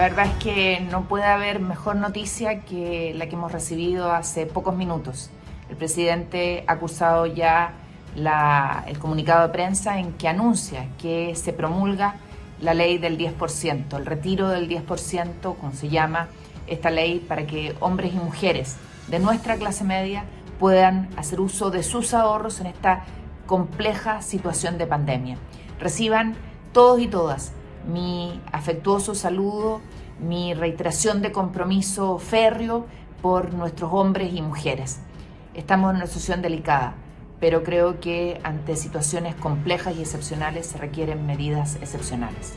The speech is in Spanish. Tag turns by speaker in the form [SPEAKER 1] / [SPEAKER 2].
[SPEAKER 1] verdad es que no puede haber mejor noticia que la que hemos recibido hace pocos minutos. El presidente ha cursado ya el comunicado de prensa en que anuncia que se promulga la ley del 10%, el retiro del 10%, como se llama esta ley, para que hombres y mujeres de nuestra clase media puedan hacer uso de sus ahorros en esta compleja situación de pandemia. Reciban todos y todas mi afectuoso saludo, mi reiteración de compromiso férreo por nuestros hombres y mujeres. Estamos en una situación delicada, pero creo que ante situaciones complejas y excepcionales se requieren medidas excepcionales.